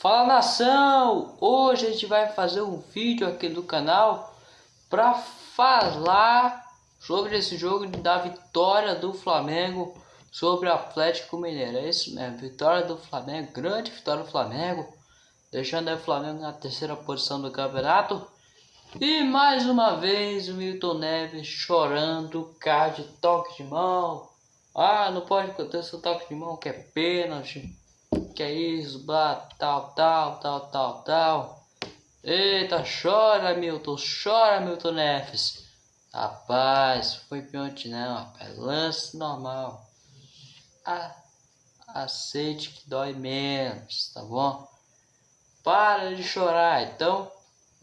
Fala nação! Hoje a gente vai fazer um vídeo aqui do canal para falar sobre esse jogo da vitória do Flamengo sobre o Atlético Mineiro. É isso mesmo, vitória do Flamengo, grande vitória do Flamengo, deixando o Flamengo na terceira posição do campeonato. E mais uma vez o Milton Neves chorando, card, toque de mão. Ah, não pode acontecer o toque de mão que é pênalti. Que é isso, blá, tal, tal, tal, tal, tal. Eita, chora Milton, chora Milton Neves. Rapaz, foi pênalti não, rapaz. Lance normal. Ah, aceite que dói menos, tá bom? Para de chorar, então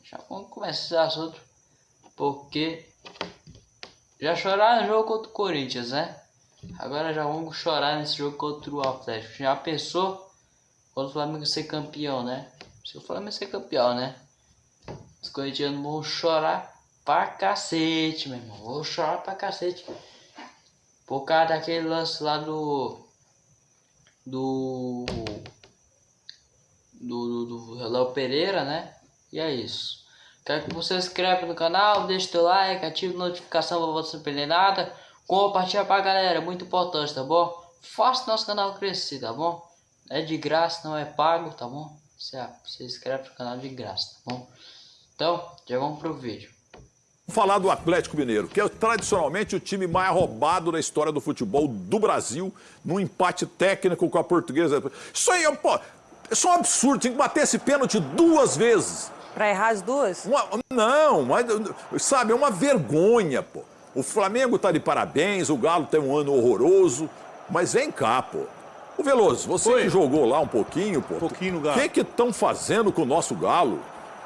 já vamos começar esse assunto, porque já choraram no jogo contra o Corinthians, né? Agora já vamos chorar nesse jogo contra o Atlético. Já pensou quando o Flamengo ser campeão, né? Se o Flamengo ser campeão, né? Os corintianos vão chorar pra cacete, meu irmão. Vou chorar pra cacete. Por causa daquele lance lá do. Do. Do, do, do Léo Pereira, né? E é isso. Quero que você se inscreva no canal, deixe seu like, ative a notificação para você não perder nada. Compartilha pra galera, muito importante, tá bom? Faça nosso canal crescer, tá bom? É de graça, não é pago, tá bom? Você se inscreve no canal de graça, tá bom? Então, já vamos pro vídeo. Vamos falar do Atlético Mineiro, que é tradicionalmente o time mais roubado da história do futebol do Brasil, num empate técnico com a portuguesa. Isso aí, pô, isso é um absurdo, tinha que bater esse pênalti duas vezes. Pra errar as duas? Uma, não, mas, sabe, é uma vergonha, pô. O Flamengo tá de parabéns, o Galo tem um ano horroroso, mas vem cá, pô. O Veloso, você Oi. que jogou lá um pouquinho, pô. Um pouquinho no Galo. O que que estão fazendo com o nosso Galo?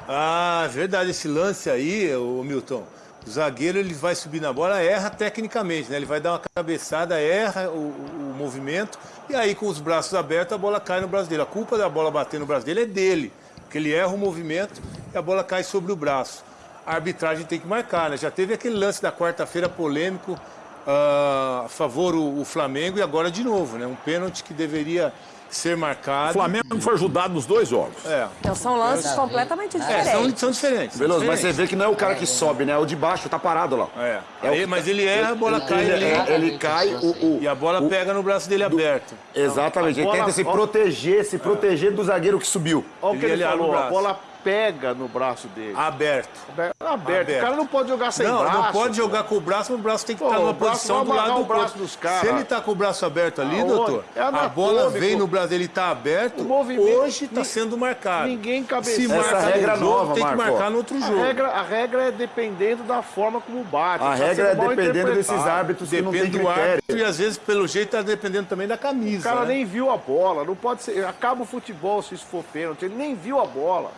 Ah, verdade, esse lance aí, o Milton. O zagueiro ele vai subir na bola, erra tecnicamente, né? Ele vai dar uma cabeçada, erra o, o- o movimento e aí com os braços abertos a bola cai no braço dele. A culpa da bola bater no braço dele é dele, porque ele erra o movimento e a bola cai sobre o braço. A arbitragem tem que marcar, né? Já teve aquele lance da quarta-feira polêmico a favor o, o Flamengo e agora de novo, né? Um pênalti que deveria ser O marcado. Flamengo foi ajudado nos dois jogos. É. Então são lances ver. completamente. É, diferentes. são, são diferentes. são Veloso, mas você diferentes. vê que não é o cara que sobe, né? É o de baixo, tá parado lá. É. É o Aí, mas ele erra, a bola cai Ele, ali. é- ele cai, o, o- E a bola o- pega no braço dele aberto. Exatamente, A ele bola- tenta se ó. proteger, se proteger do zagueiro que subiu. Olha o que Ele ele falou, a bola pega no braço dele. Aberto. Aberto. Aberto. O cara não pode jogar sem não, braço. não pode pô. jogar com o braço, mas o braço tem que Pô, estar numa o braço posição do lado do o braço dos caras. Se ele tá com o braço aberto ali, Aonde? doutor, É a bola vem no braço dele, tá aberto, O movimento- hoje tá sendo marcado. Ninguém cabeceia. Se Essa marca regra no jogo, nova, tem que Marco. marcar no outro A jogo. regra, a regra é dependendo da forma como bate. A Tá regra é dependendo desses árbitros que não Depende tem do critério. árbitro e às vezes, pelo jeito, tá dependendo também da O camisa. cara né? nem viu a bola. Não pode ser. Acaba o futebol se isso for pênalti. Ele nem viu a bola.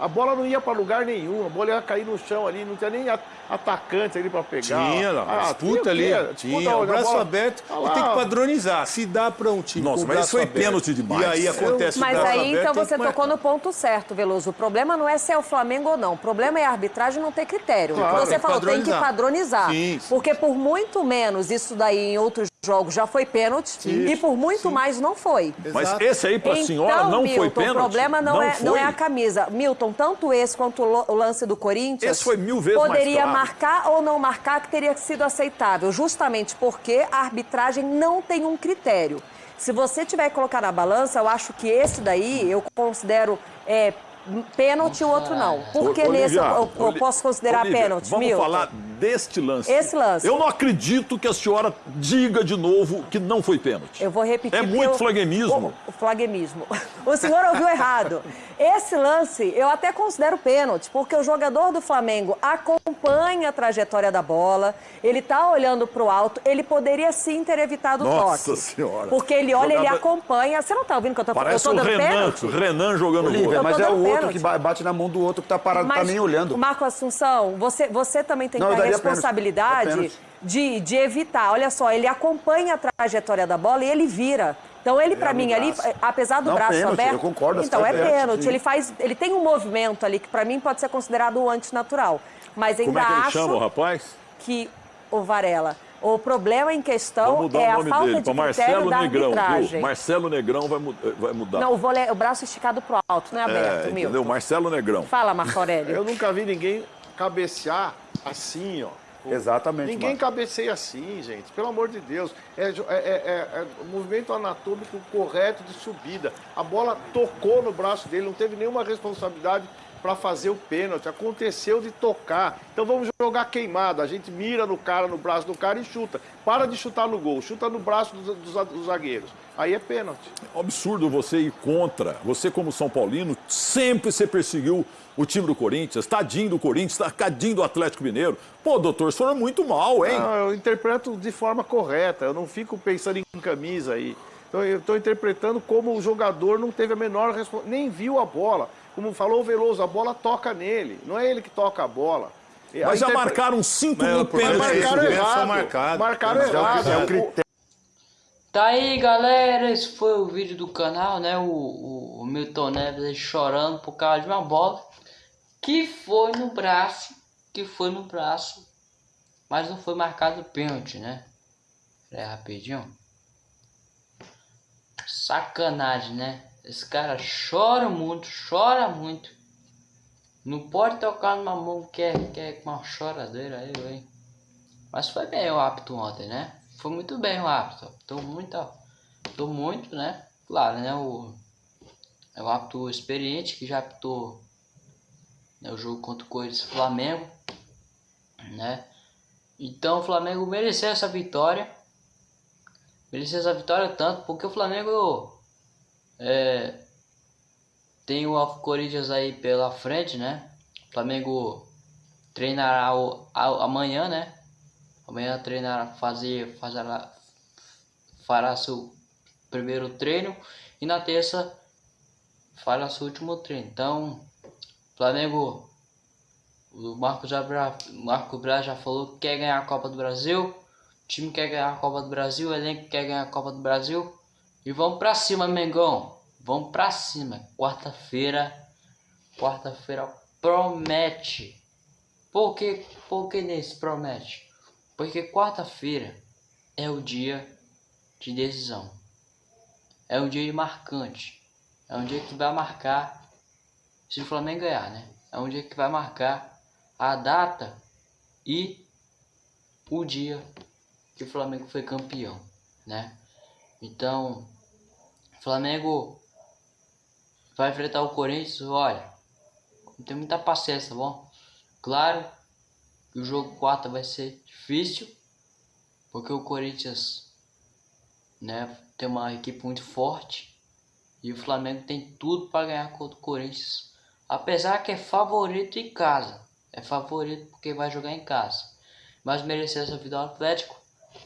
A bola não ia pra lugar nenhum. A bola ia cair no chão ali. Não tinha nem atacante ali pra pegar. Tinha lá, Ah, disputa ali, tinha tinha, o braço bola- aberto, Ah e tem que padronizar, se dá para um time Nossa, mas braço isso foi aberto, pênalti demais. E aí acontece Mas o braço aí, aberto, então você que tocou marcar. no ponto certo, Veloso. O problema não é se é o Flamengo ou não. O problema é a arbitragem não ter critério. Claro, você tem que falou, tem que padronizar. padronizar. Sim, sim. Porque por muito menos isso daí em outros jogos já foi pênalti e por muito mais não foi. Mas Exato. esse aí pra então, senhora não Milton, foi pênalti? o problema não, é, não é a camisa. Milton, tanto esse quanto o lance do Corinthians... Esse foi mil vezes mais Poderia claro. marcar ou não marcar que teria sido aceitável, justamente porque a arbitragem não tem um critério. Se você tiver que colocar na balança, eu acho que esse daí eu considero é, pênalti e o outro não. Porque Ô, nesse eu, eu- posso considerar Olivia, pênalti, Vamos Milton. falar deste lance. Esse lance. Eu não acredito que a senhora diga de novo que não foi pênalti. Eu vou repetir. É muito eu- flamenguismo. O, o flamenguismo. O senhor ouviu errado. Esse lance eu até considero pênalti, porque o jogador do Flamengo acompanha a trajetória da bola, ele tá olhando pro alto, ele poderia sim ter evitado o Nossa toque. Senhora. Porque ele olha, ele Jogador- acompanha. Você não tá ouvindo que eu tô, eu Parece tô o Renan, pênalti? o Renan jogando Olívia, bola. mas é o outro pênalti. que ba- bate na mão do outro que tá parado, tá nem olhando. Marco Assunção, você, você também tem Não, que É responsabilidade pênalti. de, de evitar. Olha só, ele acompanha a trajetória da bola e ele vira. Então ele, pra no mim, ali, apesar do Não, braço pênalti, aberto. eu concordo, Então é pênalti. Ele faz. Ele tem um movimento ali que pra mim pode ser considerado antinatural. Mas ainda Como é que ele acho chama o rapaz? que o Varela. O problema em questão é o a nome falta dele de Marcelo da Negrão, arbitragem. viu? Marcelo Negrão vai, mu- vai mudar. Não, o, vôlei, o braço esticado pro alto, não é aberto, é, Milton. entendeu? Marcelo Negrão. Fala, Marco Aurélio. Eu nunca vi ninguém cabecear assim, ó. Exatamente, Ninguém Marco. cabeceia assim, gente. Pelo amor de Deus. É, é- é- é- é o movimento anatômico correto de subida. A bola tocou no braço dele, não teve nenhuma responsabilidade para fazer o pênalti. Aconteceu de tocar. Então vamos jogar queimado. A gente mira no cara, no braço do cara e chuta. Para de chutar no gol, chuta no braço dos, dos- dos zagueiros. Aí é pênalti. É um absurdo você ir contra. Você, como São Paulino, sempre você perseguiu o time do Corinthians, tadinho do Corinthians, tadinho do Atlético Mineiro. Pô, doutor, é muito mal, hein? Não, eu interpreto de forma correta. Eu não fico pensando em camisa aí. Então, eu estou interpretando como o jogador não teve a menor responsabilidade, nem viu a bola. Como falou o Veloso, a bola toca nele. Não é ele que toca a bola. A Mas já interpre- marcaram 5 Mas mil o é pênaltis. marcaram o errado. marcado. Marcaram Mas é o- errado. É o O- critério. Tá aí, galera. Esse foi o vídeo do canal, né? O, o, o Milton Neves aí chorando por causa de uma bola que foi no braço, que foi no braço, mas não foi marcado pênalti, né? Aí, rapidinho. Sacanagem, né? Esse cara chora muito, chora muito. Não pode tocar numa mão que é, que é uma choradeira aí, hein? Mas foi bem o apto ontem, né? Foi muito bem o apto. Tô muito, tô muito, né? Claro, né? O, é o apto experiente que já apitou né, o jogo contra o Corinthians Flamengo, né? Então o Flamengo mereceu essa vitória. Mereceu essa vitória tanto porque o Flamengo é, tem o Corinthians aí pela frente, né? O Flamengo treinará o, a- amanhã, né? Amanhã treinará, fazer, fará, fará seu primeiro treino e na terça fará seu último treino. Então, Flamengo, o Marcos Braz, Marco Braz já falou que quer ganhar a Copa do Brasil. O time quer ganhar a Copa do Brasil, o elenco quer ganhar a Copa do Brasil. E vamos pra cima, Mengão. Vamos pra cima. Quarta-feira, quarta-feira promete. Por que, por que nesse promete? Porque quarta-feira é o dia de decisão. É um dia marcante. É um dia que vai marcar se o Flamengo ganhar, né? É um dia que vai marcar a data e o dia que o Flamengo foi campeão, né? Então, Flamengo vai enfrentar o Corinthians, olha, não tem muita paciência, tá bom? Claro que o jogo 4 vai ser difícil, porque o Corinthians, né, tem uma equipe muito forte e o Flamengo tem tudo para ganhar contra o Corinthians, apesar que é favorito em casa, é favorito porque vai jogar em casa, mas mereceu essa vitória ao Atlético.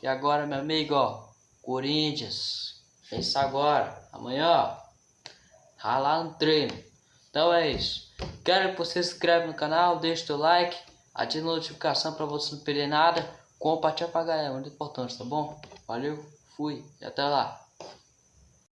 E agora, meu amigo, ó, Corinthians, pensa agora, amanhã, ralar no treino. Então é isso. Quero que você se inscreva no canal, deixe seu like, ative a notificação para você não perder nada, compartilha pra galera, muito importante, tá bom? Valeu, fui e até lá.